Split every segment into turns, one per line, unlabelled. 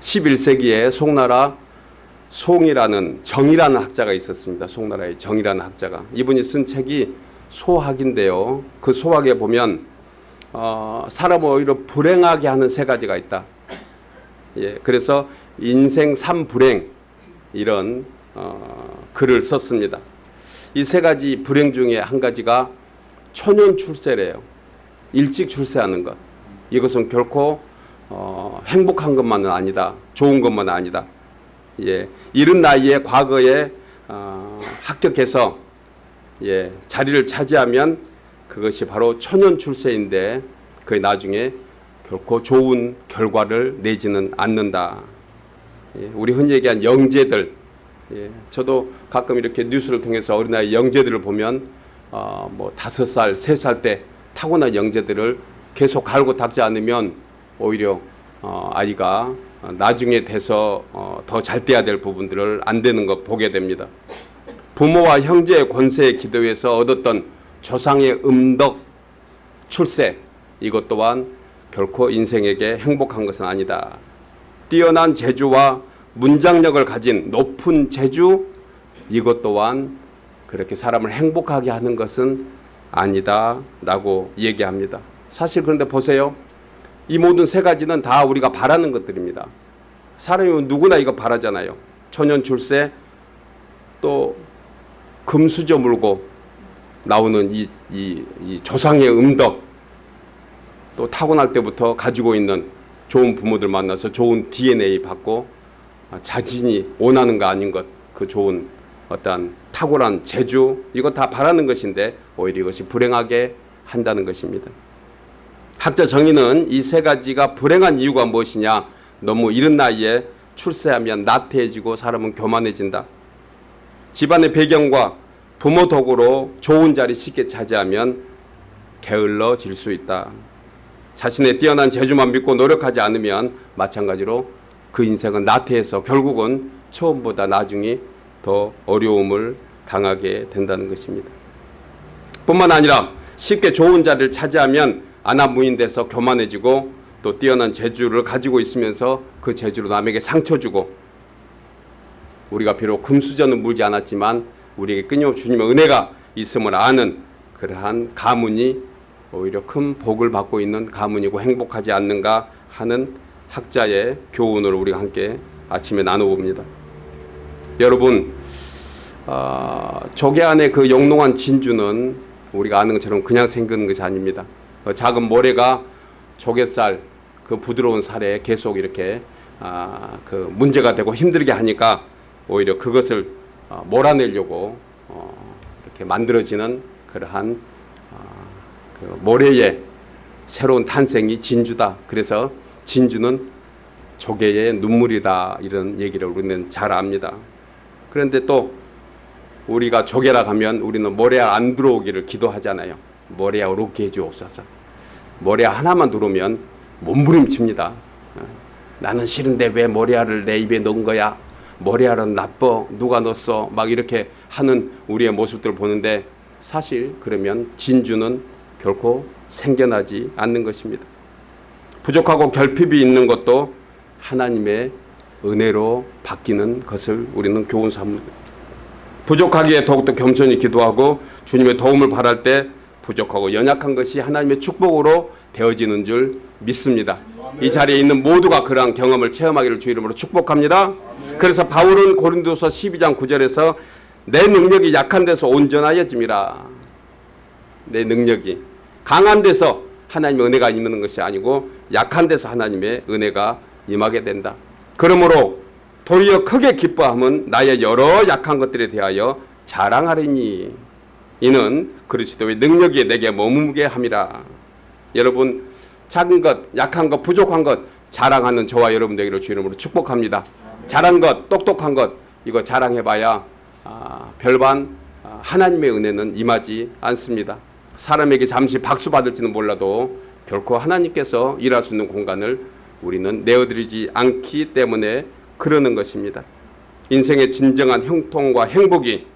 11세기에 송나라 송이라는 정이라는 학자가 있었습니다. 송나라의 정이라는 학자가 이분이 쓴 책이 소학인데요. 그 소학에 보면 어, 사람을 오히려 불행하게 하는 세 가지가 있다. 예, 그래서 인생 삼불행 이런 어, 글을 썼습니다. 이 세 가지 불행 중에 한 가지가 초년 출세래요. 일찍 출세하는 것. 이것은 결코 어, 행복한 것만은 아니다. 좋은 것만은 아니다. 예, 이른 나이에 과거에 어, 합격해서 예, 자리를 차지하면 그것이 바로 초년 출세인데 그 나중에 결코 좋은 결과를 내지는 않는다. 예, 우리 흔히 얘기한 영재들, 예, 저도 가끔 이렇게 뉴스를 통해서 어린아이 영재들을 보면 어, 뭐 다섯 살, 세 살 때 타고난 영재들을 계속 갈고 닦지 않으면 오히려 어, 아이가 나중에 돼서 어, 더잘 돼야 될 부분들을 안 되는 것 보게 됩니다. 부모와 형제의 권세에 기도해서 얻었던 조상의 음덕 출세 이것 또한 결코 인생에게 행복한 것은 아니다. 뛰어난 재주와 문장력을 가진 높은 재주 이것 또한 그렇게 사람을 행복하게 하는 것은 아니다 라고 얘기합니다. 사실 그런데 보세요. 이 모든 세 가지는 다 우리가 바라는 것들입니다. 사람이 누구나 이거 바라잖아요. 초년 출세 또 금수저 물고 나오는 이, 이, 이 조상의 음덕 또 타고날 때부터 가지고 있는 좋은 부모들 만나서 좋은 DNA 받고 자신이 원하는 거 아닌 것 그 좋은 어떠한 탁월한 재주 이거 다 바라는 것인데 오히려 이것이 불행하게 한다는 것입니다. 학자 정의는 이 세 가지가 불행한 이유가 무엇이냐 너무 이른 나이에 출세하면 나태해지고 사람은 교만해진다. 집안의 배경과 부모 덕으로 좋은 자리 쉽게 차지하면 게을러질 수 있다. 자신의 뛰어난 재주만 믿고 노력하지 않으면 마찬가지로 그 인생은 나태해서 결국은 처음보다 나중에 더 어려움을 당하게 된다는 것입니다. 뿐만 아니라 쉽게 좋은 자리를 차지하면 안하무인돼서 교만해지고 또 뛰어난 재주를 가지고 있으면서 그 재주로 남에게 상처 주고 우리가 비록 금수저는 물지 않았지만 우리에게 끊임없이 주님의 은혜가 있음을 아는 그러한 가문이 오히려 큰 복을 받고 있는 가문이고 행복하지 않는가 하는 학자의 교훈을 우리가 함께 아침에 나눠봅니다. 여러분 어, 조개 안에 그 영롱한 진주는 우리가 아는 것처럼 그냥 생기는 것이 아닙니다. 그 작은 모래가 조개살 그 부드러운 살에 계속 이렇게 아, 그 문제가 되고 힘들게 하니까 오히려 그것을 어, 몰아내려고 어, 이렇게 만들어지는 그러한 어, 그 모래의 새로운 탄생이 진주다. 그래서 진주는 조개의 눈물이다 이런 얘기를 우리는 잘 압니다. 그런데 또 우리가 조개라 가면 우리는 모래알 안 들어오기를 기도하잖아요. 모래알 오게 해주옵소서. 모래알 하나만 들어오면 몸부림칩니다. 나는 싫은데 왜 모래알을 내 입에 넣은 거야? 모래알은 나빠. 누가 넣었어? 막 이렇게 하는 우리의 모습들을 보는데 사실 그러면 진주는 결코 생겨나지 않는 것입니다. 부족하고 결핍이 있는 것도 하나님의 은혜로 바뀌는 것을 우리는 교훈 삼는 부족하기에 더욱더 겸손히 기도하고 주님의 도움을 바랄 때 부족하고 연약한 것이 하나님의 축복으로 되어지는 줄 믿습니다. 이 자리에 있는 모두가 그러한 경험을 체험하기를 주 이름으로 축복합니다. 그래서 바울은 고린도서 12장 9절에서 내 능력이 약한 데서 온전하여짐이라. 내 능력이 강한 데서 하나님의 은혜가 임하는 것이 아니고 약한 데서 하나님의 은혜가 임하게 된다. 그러므로 도리어 크게 기뻐함은 나의 여러 약한 것들에 대하여 자랑하리니 이는 그리스도의 능력이 내게 머무게 함이라. 여러분 작은 것, 약한 것, 부족한 것 자랑하는 저와 여러분 되기를 주 이름으로 축복합니다. 잘한 것, 똑똑한 것 이거 자랑해봐야 아, 별반 아, 하나님의 은혜는 임하지 않습니다. 사람에게 잠시 박수 받을지는 몰라도 결코 하나님께서 있는 공간을 우리는 내어드리지 않기 때문에 그러는 것입니다. 인생의 진정한 형통과 행복이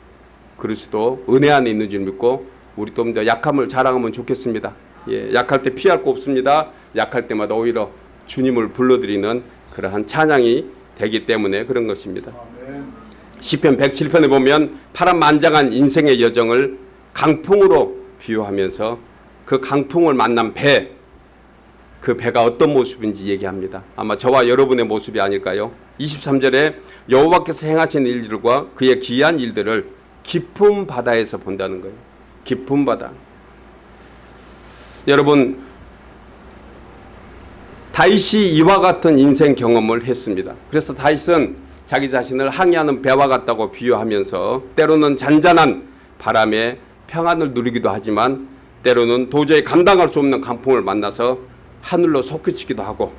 그리스도 은혜 안에 있는 줄 믿고 우리 좀더 약함을 자랑하면 좋겠습니다. 예, 약할 때 피할 거 없습니다. 약할 때마다 오히려 주님을 불러드리는 그러한 찬양이 되기 때문에 그런 것입니다. 시편 107편에 보면 파란만장한 인생의 여정을 강풍으로 비유하면서 그 강풍을 만난 배, 그 배가 어떤 모습인지 얘기합니다. 아마 저와 여러분의 모습이 아닐까요? 23절에 여호와께서 행하신 일들과 그의 기이한 일들을 깊은 바다에서 본다는 거예요. 깊은 바다. 여러분 다윗이 이와 같은 인생 경험을 했습니다. 그래서 다윗은 자기 자신을 항해하는 배와 같다고 비유하면서 때로는 잔잔한 바람에 평안을 누리기도 하지만 때로는 도저히 감당할 수 없는 강풍을 만나서 하늘로 솟구치기도 하고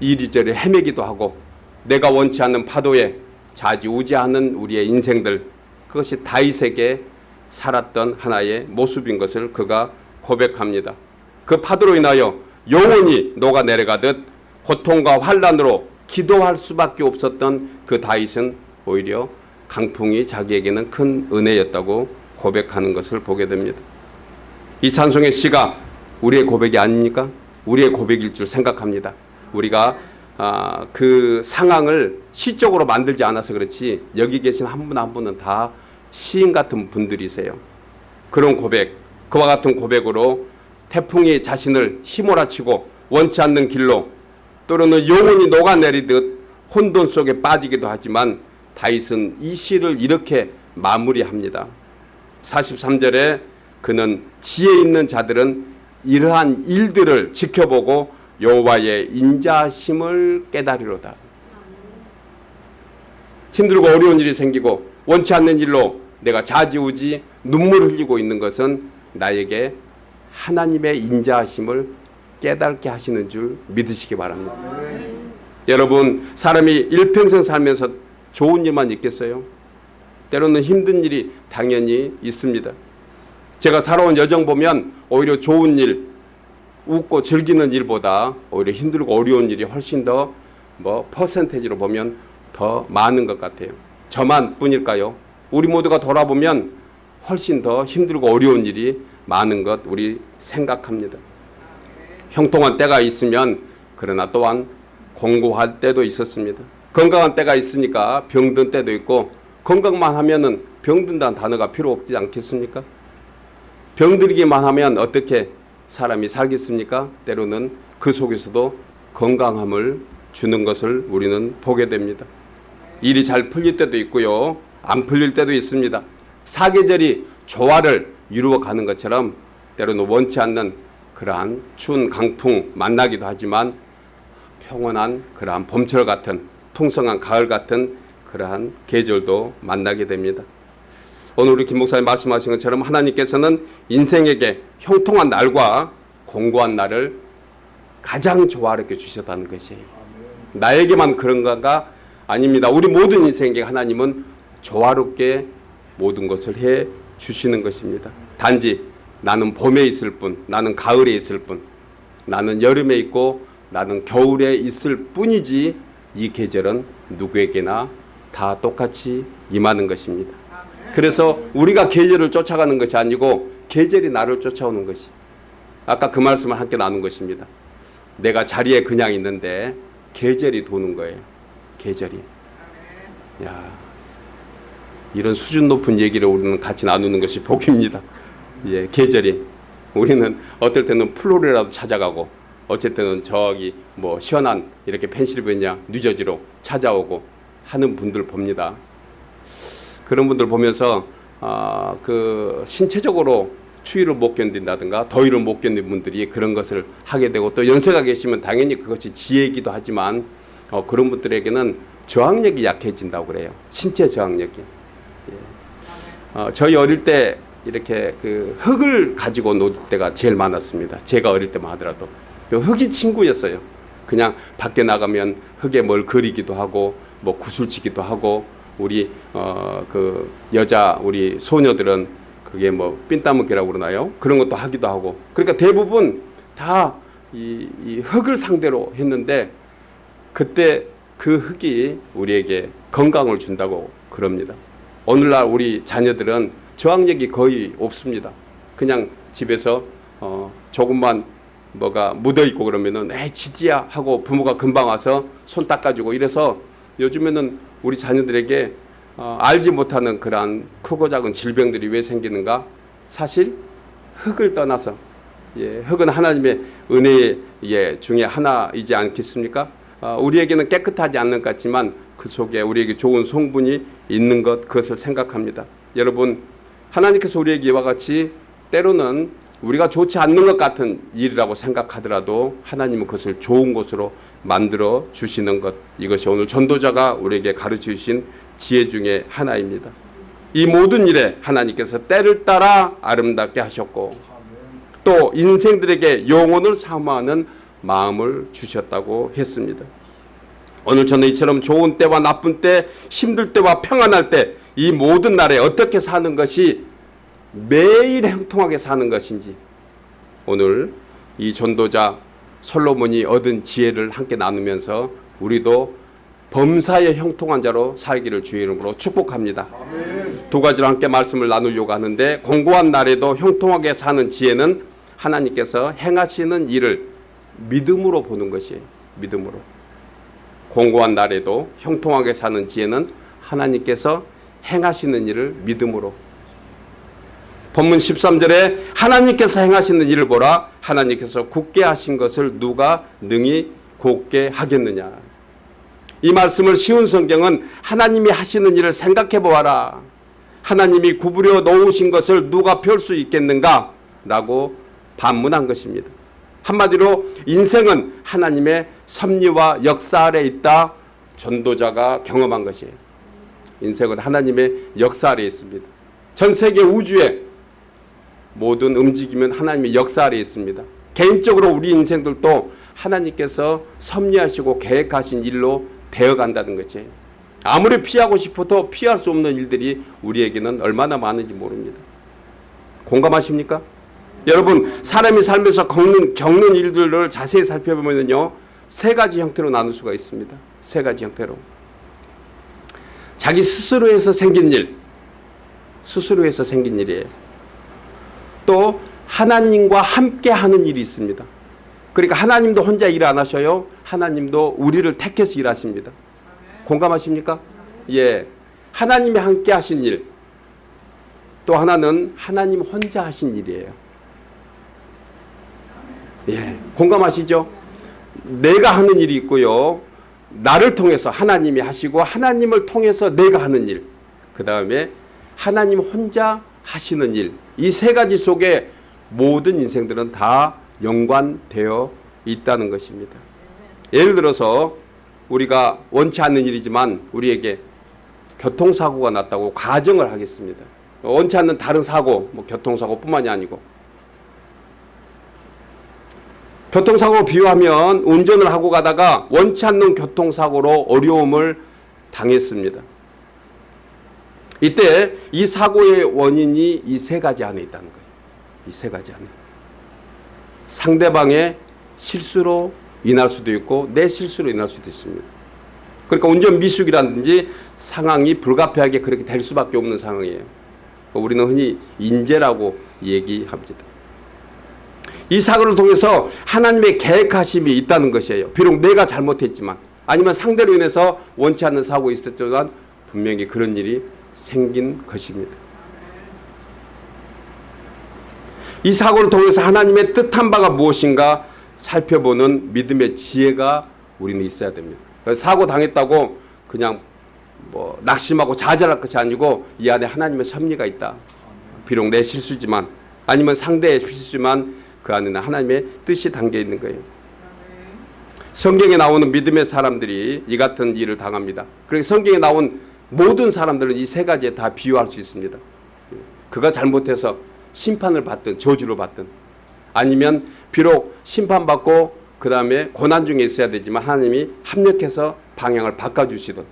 이리저리 헤매기도 하고 내가 원치 않는 파도에 좌지우지하는 우리의 인생들 그것이 다윗에게 살았던 하나의 모습인 것을 그가 고백합니다. 그 파도로 인하여 영원히 녹아내려가듯 고통과 환란으로 기도할 수밖에 없었던 그 다윗은 오히려 강풍이 자기에게는 큰 은혜였다고 고백하는 것을 보게 됩니다. 이 찬송의 시가 우리의 고백이 아닙니까? 우리의 고백일 줄 생각합니다. 우리가 아, 그 상황을 시적으로 만들지 않아서 그렇지 여기 계신 한 분한 분은 다 시인 같은 분들이세요. 그런 고백, 그와 같은 고백으로 태풍이 자신을 휘몰아치고 원치 않는 길로 또는 영혼이 녹아내리듯 혼돈 속에 빠지기도 하지만 다윗은 이 시를 이렇게 마무리합니다. 43절에 그는 지혜 있는 자들은 이러한 일들을 지켜보고 여호와의 인자심을 깨달으로다. 힘들고 어려운 일이 생기고 원치 않는 일로 내가 좌지우지 눈물 흘리고 있는 것은 나에게 하나님의 인자하심을 깨닫게 하시는 줄 믿으시기 바랍니다. 여러분 사람이 일평생 살면서 좋은 일만 있겠어요? 때로는 힘든 일이 당연히 있습니다. 제가 살아온 여정 보면 오히려 좋은 일, 웃고 즐기는 일보다 오히려 힘들고 어려운 일이 훨씬 더 뭐 퍼센테이지로 보면 더 많은 것 같아요. 저만 뿐일까요? 우리 모두가 돌아보면 훨씬 더 힘들고 어려운 일이 많은 것 우리 생각합니다. 형통한 때가 있으면 그러나 또한 공고할 때도 있었습니다. 건강한 때가 있으니까 병든 때도 있고 건강만 하면은 병든다는 단어가 필요 없지 않겠습니까? 병들기만 하면 어떻게 사람이 살겠습니까? 때로는 그 속에서도 건강함을 주는 것을 우리는 보게 됩니다. 일이 잘 풀릴 때도 있고요. 안 풀릴 때도 있습니다. 사계절이 조화를 이루어 가는 것처럼 때로는 원치 않는 그러한 추운 강풍 만나기도 하지만 평온한 그러한 봄철 같은 풍성한 가을 같은 그러한 계절도 만나게 됩니다. 오늘 우리 김 목사님 말씀하신 것처럼 하나님께서는 인생에게 형통한 날과 공고한 날을 가장 조화롭게 주셨다는 것이에요. 나에게만 그런가가 아닙니다. 우리 모든 인생에게 하나님은 조화롭게 모든 것을 해 주시는 것입니다. 단지 나는 봄에 있을 뿐, 나는 가을에 있을 뿐, 나는 여름에 있고 나는 겨울에 있을 뿐이지 이 계절은 누구에게나 다 똑같이 임하는 것입니다. 그래서 우리가 계절을 쫓아가는 것이 아니고 계절이 나를 쫓아오는 것이. 아까 그 말씀을 함께 나눈 것입니다. 내가 자리에 그냥 있는데 계절이 도는 거예요. 계절이. 야, 이런 수준 높은 얘기를 우리는 같이 나누는 것이 복입니다. 예, 계절이. 우리는 어떨 때는 플로리다도 찾아가고 어쩔 때는 저기 뭐 시원한 이렇게 펜실베니아, 뉴저지로 찾아오고 하는 분들 봅니다. 그런 분들 보면서 아, 그 신체적으로 추위를 못 견딘다든가 더위를 못 견딘 분들이 그런 것을 하게 되고 또 연세가 계시면 당연히 그것이 지혜이기도 하지만 어, 그런 분들에게는 저항력이 약해진다고 그래요. 신체 저항력이. 예. 어, 저희 어릴 때 이렇게 그 흙을 가지고 놀 때가 제일 많았습니다. 제가 어릴 때만 하더라도 그 흙이 친구였어요. 그냥 밖에 나가면 흙에 뭘 그리기도 하고 뭐 구슬치기도 하고 우리 어 그 여자 우리 소녀들은 그게 뭐 삔따먹기라고 그러나요? 그런 것도 하기도 하고 그러니까 대부분 다 이 이 흙을 상대로 했는데 그때 그 흙이 우리에게 건강을 준다고 그럽니다. 오늘날 우리 자녀들은 저항력이 거의 없습니다. 그냥 집에서 어 조금만 뭐가 묻어 있고 그러면은 에 지지야 하고 부모가 금방 와서 손 닦아주고 이래서 요즘에는 우리 자녀들에게 어, 알지 못하는 그러한 크고 작은 질병들이 왜 생기는가? 사실 흙을 떠나서 예, 흙은 하나님의 은혜의 예, 중에 하나이지 않겠습니까? 어, 우리에게는 깨끗하지 않는 것 같지만 그 속에 우리에게 좋은 성분이 있는 것 그것을 생각합니다. 여러분 하나님께서 우리에게 이와 같이 때로는 우리가 좋지 않는 것 같은 일이라고 생각하더라도 하나님은 그것을 좋은 것으로 만들어 주시는 것 이것이 오늘 전도자가 우리에게 가르쳐 주신 지혜 중에 하나입니다. 이 모든 일에 하나님께서 때를 따라 아름답게 하셨고 또 인생들에게 영혼을 사모하는 마음을 주셨다고 했습니다. 오늘 저는 이처럼 좋은 때와 나쁜 때, 힘들 때와 평안할 때 이 모든 날에 어떻게 사는 것이 매일 형통하게 사는 것인지 오늘 이 전도자 솔로몬이 얻은 지혜를 함께 나누면서 우리도 범사의 형통한 자로 살기를 주의 이름으로 축복합니다. 두 가지로 함께 말씀을 나누려고 하는데 공고한 날에도 형통하게 사는 지혜는 하나님께서 행하시는 일을 믿음으로 보는 것이에요. 믿음으로. 공고한 날에도 형통하게 사는 지혜는 하나님께서 행하시는 일을 믿음으로. 본문 13절에 하나님께서 행하시는 일을 보라 하나님께서 굳게 하신 것을 누가 능히 곧게 하겠느냐. 이 말씀을 쉬운 성경은 하나님이 하시는 일을 생각해 보아라. 하나님이 구부려 놓으신 것을 누가 펼 수 있겠는가? 라고 반문한 것입니다. 한마디로 인생은 하나님의 섭리와 역사 아래 있다 전도자가 경험한 것이에요. 인생은 하나님의 역사 아래 있습니다. 전 세계 우주에 모든 움직임은 하나님의 역사 아래 있습니다. 개인적으로 우리 인생들도 하나님께서 섭리하시고 계획하신 일로 되어간다는 거지. 아무리 피하고 싶어도 피할 수 없는 일들이 우리에게는 얼마나 많은지 모릅니다. 공감하십니까? 여러분 사람이 살면서 겪는, 겪는 일들을 자세히 살펴보면요 세 가지 형태로 나눌 수가 있습니다. 세 가지 형태로 자기 스스로에서 생긴 일, 스스로에서 생긴 일이에요. 또 하나님과 함께 하는 일이 있습니다. 그러니까 하나님도 혼자 일 안 하셔요. 하나님도 우리를 택해서 일하십니다. 공감하십니까? 예. 하나님이 함께 하신 일. 또 하나는 하나님 혼자 하신 일이에요. 예. 공감하시죠? 내가 하는 일이 있고요. 나를 통해서 하나님이 하시고 하나님을 통해서 내가 하는 일. 그 다음에 하나님 혼자 하시는 일. 이 세 가지 속에 모든 인생들은 다 연관되어 있다는 것입니다. 예를 들어서 우리가 원치 않는 일이지만 우리에게 교통사고가 났다고 가정을 하겠습니다. 원치 않는 다른 사고, 뭐 교통사고뿐만이 아니고 교통사고 비유하면 운전을 하고 가다가 원치 않는 교통사고로 어려움을 당했습니다. 이때 이 사고의 원인이 이 세 가지 안에 있다는 거예요. 이 세 가지 안에. 상대방의 실수로 인할 수도 있고 내 실수로 인할 수도 있습니다. 그러니까 운전 미숙이라든지 상황이 불가피하게 그렇게 될 수밖에 없는 상황이에요. 우리는 흔히 인재라고 얘기합니다. 이 사고를 통해서 하나님의 계획하심이 있다는 것이에요. 비록 내가 잘못했지만 아니면 상대로 인해서 원치 않는 사고가 있었지만 분명히 그런 일이 생긴 것입니다. 이 사고를 통해서 하나님의 뜻한 바가 무엇인가 살펴보는 믿음의 지혜가 우리는 있어야 됩니다. 사고 당했다고 그냥 뭐 낙심하고 좌절할 것이 아니고 이 안에 하나님의 섭리가 있다. 비록 내 실수지만 아니면 상대의 실수지만 그 안에는 하나님의 뜻이 담겨 있는 거예요. 성경에 나오는 믿음의 사람들이 이 같은 일을 당합니다. 그리고 성경에 나온 모든 사람들은 이 세 가지에 다 비유할 수 있습니다. 그가 잘못해서 심판을 받든 저주를 받든 아니면 비록 심판받고 그 다음에 고난 중에 있어야 되지만 하나님이 합력해서 방향을 바꿔주시든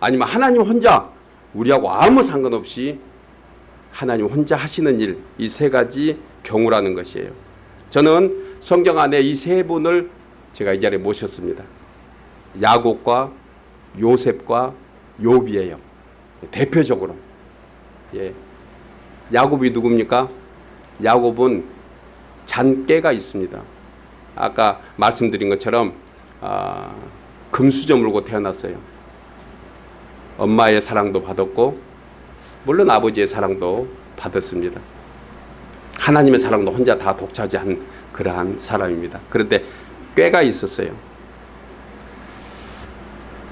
아니면 하나님 혼자 우리하고 아무 상관없이 하나님 혼자 하시는 일 이 세 가지 경우라는 것이에요. 저는 성경 안에 이 세 분을 제가 이 자리에 모셨습니다. 야곱과 요셉과 욥이에요. 대표적으로. 예. 야곱이 누굽니까? 야곱은 잔깨가 있습니다. 아까 말씀드린 것처럼 아, 금수저 물고 태어났어요. 엄마의 사랑도 받았고 물론 아버지의 사랑도 받았습니다. 하나님의 사랑도 혼자 다 독차지한 그러한 사람입니다. 그런데 꾀가 있었어요.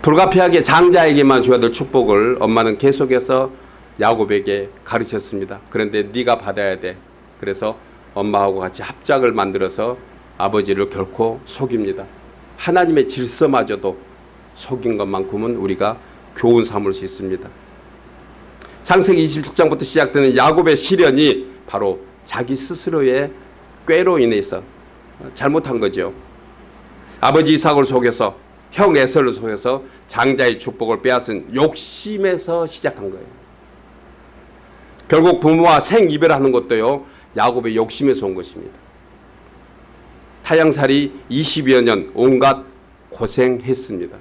불가피하게 장자에게만 줘야 될 축복을 엄마는 계속해서 야곱에게 가르쳤습니다. 그런데 네가 받아야 돼. 그래서 엄마하고 같이 합작을 만들어서 아버지를 결코 속입니다. 하나님의 질서마저도 속인 것만큼은 우리가 교훈 삼을 수 있습니다. 창세기 27장부터 시작되는 야곱의 시련이 바로 자기 스스로의 꾀로 인해서 잘못한 거죠. 아버지 이삭을 속여서 형 에서를 속여서 장자의 축복을 빼앗은 욕심에서 시작한 거예요. 결국 부모와 생이별하는 것도요. 야곱의 욕심에서 온 것입니다. 타양살이 20여 년 온갖 고생했습니다.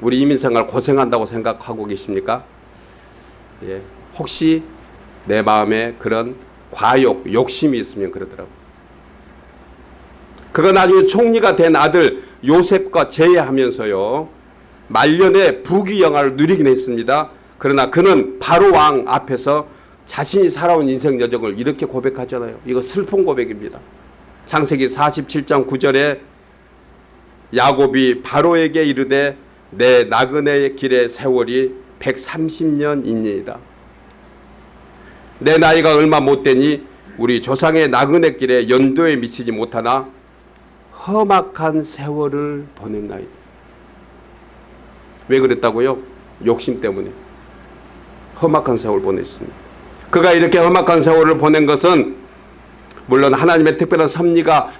우리 이민생활 고생한다고 생각하고 계십니까? 예, 혹시 내 마음에 그런 과욕, 욕심이 있으면 그러더라고요. 그가 나중에 총리가 된 아들 요셉과 제외하면서요. 말년에 부귀 영화를 누리긴 했습니다. 그러나 그는 바로 왕 앞에서 자신이 살아온 인생 여정을 이렇게 고백하잖아요. 이거 슬픈 고백입니다. 창세기 47장 9절에 야곱이 바로에게 이르되 내 나그네의 길의 세월이 130년이니이다. 내 나이가 얼마 못 되니 우리 조상의 나그네 길에 연도에 미치지 못하나 험악한 세월을 보냈나이다. 왜 그랬다고요? 욕심 때문에. 험악한 세월 보냈습니다. 그가 이렇게 험악한 세월을 보낸 것은 물론 하나님의 특별한 섭리가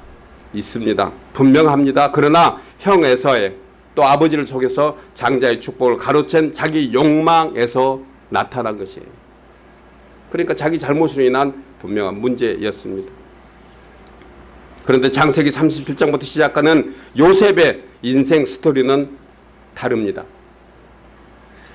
있습니다. 분명합니다. 그러나 형 에서의 또 아버지를 속여서 장자의 축복을 가로챈 자기 욕망에서 나타난 것이에요. 그러니까 자기 잘못으로 인한 분명한 문제였습니다. 그런데 장세기 37장부터 시작하는 요셉의 인생 스토리는 다릅니다.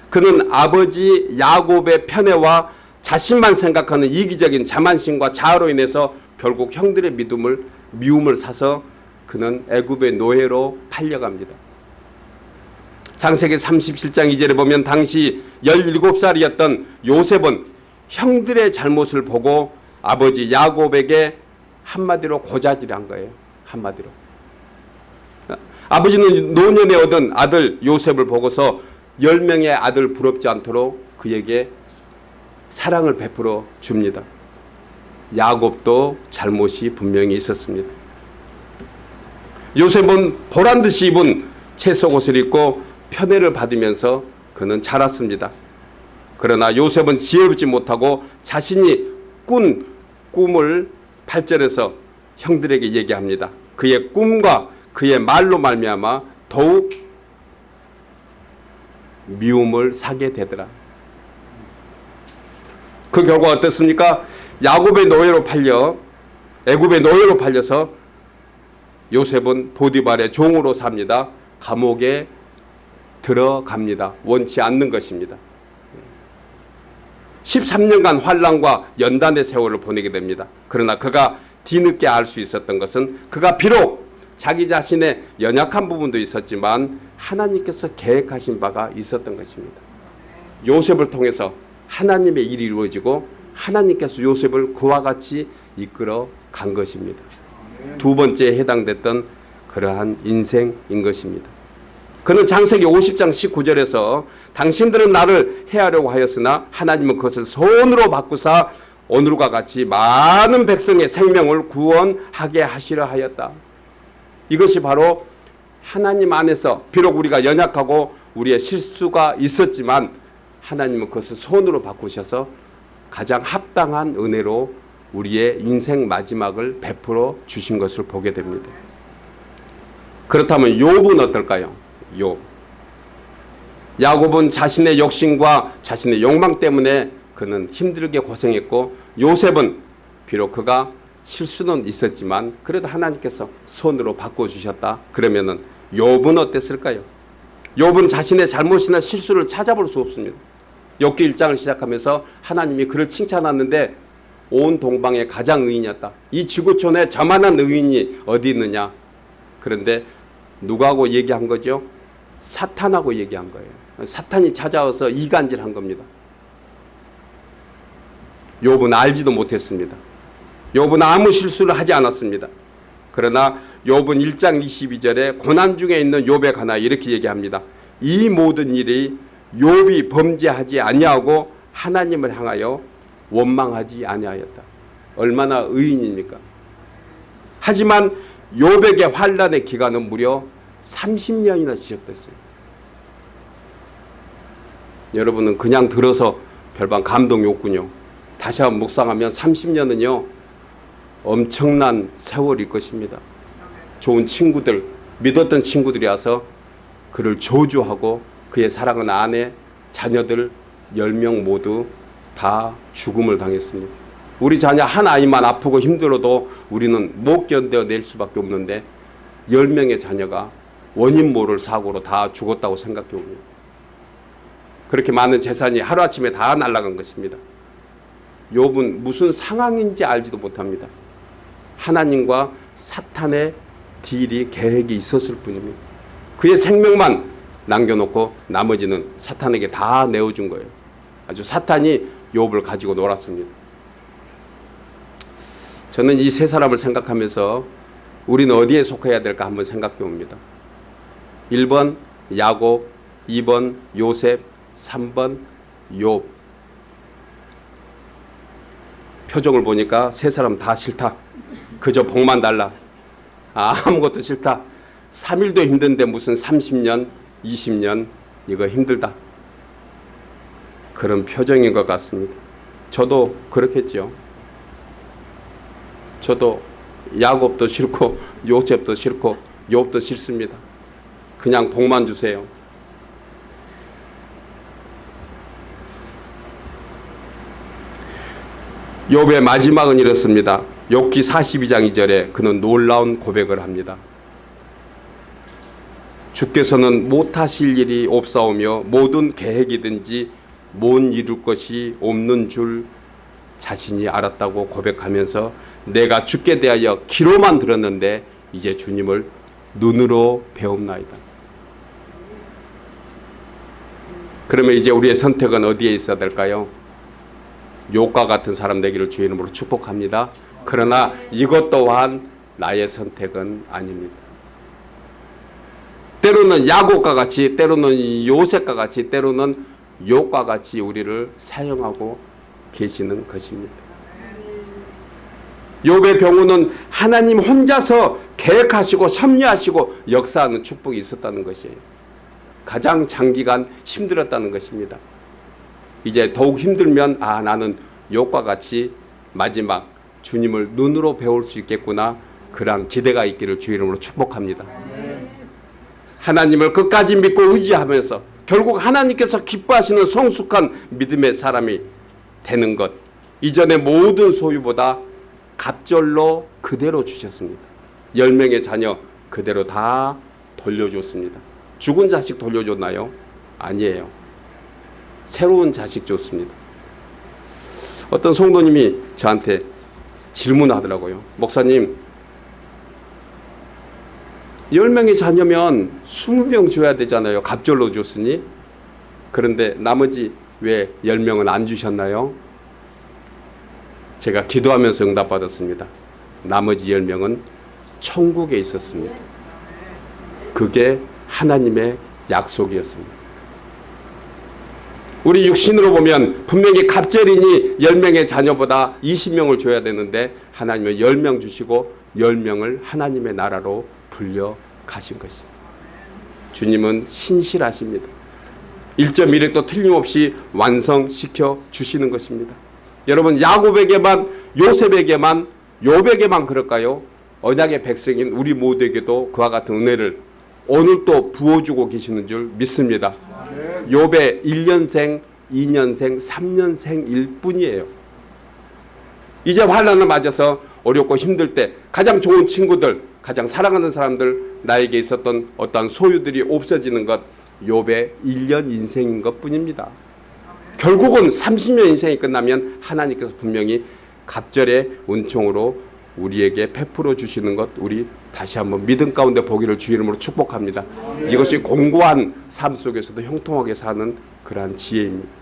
그는 아버지 야곱의 편애와 자신만 생각하는 이기적인 자만심과 자아로 인해서 결국 형들의 믿음을 미움을 사서 그는 애굽의 노예로 팔려갑니다. 장세기 37장 2절에 보면 당시 17살이었던 요셉은 형들의 잘못을 보고 아버지 야곱에게 한마디로 고자질한 거예요. 한마디로. 아버지는 노년에 얻은 아들 요셉을 보고서 10명의 아들 부럽지 않도록 그에게 사랑을 베풀어 줍니다. 야곱도 잘못이 분명히 있었습니다. 요셉은 보란듯이 입은 채속옷을 입고 편애를 받으면서 그는 자랐습니다. 그러나 요셉은 지혜롭지 못하고 자신이 꾼 꿈을 8절에서 형들에게 얘기합니다. 그의 꿈과 그의 말로 말미암아 더욱 미움을 사게 되더라. 그 결과 어떻습니까? 야곱의 노예로 팔려 애굽의 노예로 팔려서 요셉은 보디발의 종으로 삽니다. 감옥에 들어갑니다. 원치 않는 것입니다. 13년간 환란과 연단의 세월을 보내게 됩니다. 그러나 그가 뒤늦게 알 수 있었던 것은 그가 비록 자기 자신의 연약한 부분도 있었지만 하나님께서 계획하신 바가 있었던 것입니다. 요셉을 통해서 하나님의 일이 이루어지고 하나님께서 요셉을 그와 같이 이끌어 간 것입니다. 두 번째에 해당됐던 그러한 인생인 것입니다. 그는 장세기 50장 19절에서 당신들은 나를 해하려고 하였으나 하나님은 그것을 손으로 바꾸사 오늘과 같이 많은 백성의 생명을 구원하게 하시려 하였다. 이것이 바로 하나님 안에서 비록 우리가 연약하고 우리의 실수가 있었지만 하나님은 그것을 손으로 바꾸셔서 가장 합당한 은혜로 우리의 인생 마지막을 베풀어 주신 것을 보게 됩니다. 그렇다면 욥은 어떨까요? 욥. 야곱은 자신의 욕심과 자신의 욕망 때문에 그는 힘들게 고생했고 요셉은 비록 그가 실수는 있었지만 그래도 하나님께서 손으로 바꿔주셨다. 그러면 은 욥은 어땠을까요? 욥은 자신의 잘못이나 실수를 찾아볼 수 없습니다. 욥기 1장을 시작하면서 하나님이 그를 칭찬하는데 온 동방의 가장 의인이었다. 이 지구촌에 저만한 의인이 어디 있느냐. 그런데 누구하고 얘기한 거죠? 사탄하고 얘기한 거예요. 사탄이 찾아와서 이간질한 겁니다. 욥은 알지도 못했습니다. 욥은 아무 실수를 하지 않았습니다. 그러나 욥은 1장 22절에 고난 중에 있는 욥에 관하 이렇게 얘기합니다. 이 모든 일이 욥이 범죄하지 아니하고 하나님을 향하여 원망하지 아니하였다. 얼마나 의인입니까? 하지만 욥에게 환란의 기간은 무려 30년이나 지속됐어요. 여러분은 그냥 들어서 별반 감동이 없군요. 다시 한번 묵상하면 30년은요. 엄청난 세월일 것입니다. 좋은 친구들, 믿었던 친구들이 와서 그를 저주하고 그의 사랑하는 아내, 자녀들 10명 모두 다 죽음을 당했습니다. 우리 자녀 한 아이만 아프고 힘들어도 우리는 못 견뎌낼 수밖에 없는데 10명의 자녀가 원인 모를 사고로 다 죽었다고 생각해 봅니다. 그렇게 많은 재산이 하루아침에 다 날아간 것입니다. 욥은 무슨 상황인지 알지도 못합니다. 하나님과 사탄의 딜이 계획이 있었을 뿐입니다. 그의 생명만 남겨놓고 나머지는 사탄에게 다 내어준 거예요. 아주 사탄이 욥을 가지고 놀았습니다. 저는 이 세 사람을 생각하면서 우리는 어디에 속해야 될까 한번 생각해 봅니다. 1번 야곱, 2번 요셉, 3번 욥. 표정을 보니까 세 사람 다 싫다. 그저 복만 달라. 아무것도 싫다. 3일도 힘든데 무슨 30년, 20년 이거 힘들다. 그런 표정인 것 같습니다. 저도 그렇겠죠. 저도 야곱도 싫고 요셉도 싫고 욥도 싫습니다. 그냥 복만 주세요. 욥의 마지막은 이렇습니다. 욥기 42장 2절에 그는 놀라운 고백을 합니다. 주께서는 못하실 일이 없사오며 모든 계획이든지 못 이룰 것이 없는 줄 자신이 알았다고 고백하면서 내가 주께 대하여 귀로만 들었는데 이제 주님을 눈으로 배움나이다. 그러면 이제 우리의 선택은 어디에 있어야 될까요? 욕과 같은 사람 되기를 주의 이름으로 축복합니다. 그러나 이것 또한 나의 선택은 아닙니다. 때로는 야곱과 같이 때로는 요셉과 같이 때로는 욕과 같이 우리를 사용하고 계시는 것입니다. 욥의 경우는 하나님 혼자서 계획하시고 섭리하시고 역사하는 축복이 있었다는 것이에요. 가장 장기간 힘들었다는 것입니다. 이제 더욱 힘들면 아 나는 욕과 같이 마지막 주님을 눈으로 배울 수 있겠구나 그런 기대가 있기를 주 이름으로 축복합니다. 하나님을 끝까지 믿고 의지하면서 결국 하나님께서 기뻐하시는 성숙한 믿음의 사람이 되는 것 이전의 모든 소유보다 갑절로 그대로 주셨습니다. 열 명의 자녀 그대로 다 돌려줬습니다. 죽은 자식 돌려줬나요? 아니에요. 새로운 자식 줬습니다. 어떤 성도님이 저한테 질문하더라고요. 목사님, 10명의 자녀면 20명 줘야 되잖아요. 갑절로 줬으니. 그런데 나머지 왜 10명은 안 주셨나요? 제가 기도하면서 응답받았습니다. 나머지 10명은 천국에 있었습니다. 그게 하나님의 약속이었습니다. 우리 육신으로 보면 분명히 갑절이니 10명의 자녀보다 20명을 줘야 되는데 하나님은 10명 주시고 10명을 하나님의 나라로 불려 가신 것입니다. 주님은 신실하십니다. 1.1획도 틀림없이 완성시켜 주시는 것입니다. 여러분 야곱에게만 요셉에게만 요백에만 그럴까요? 언약의 백성인 우리 모두에게도 그와 같은 은혜를 오늘 또 부어주고 계시는 줄 믿습니다. 욥의 1년생, 2년생, 3년생일 뿐이에요. 이제 환란을 맞아서 어렵고 힘들 때 가장 좋은 친구들, 가장 사랑하는 사람들, 나에게 있었던 어떤 소유들이 없어지는 것 욥의 1년 인생인 것 뿐입니다. 결국은 30년 인생이 끝나면 하나님께서 분명히 갑절의 은총으로 우리에게 베풀어 주시는 것 우리 다시 한번 믿음 가운데 보기를 주 이름으로 축복합니다. 이것이 공고한 삶 속에서도 형통하게 사는 그러한 지혜입니다.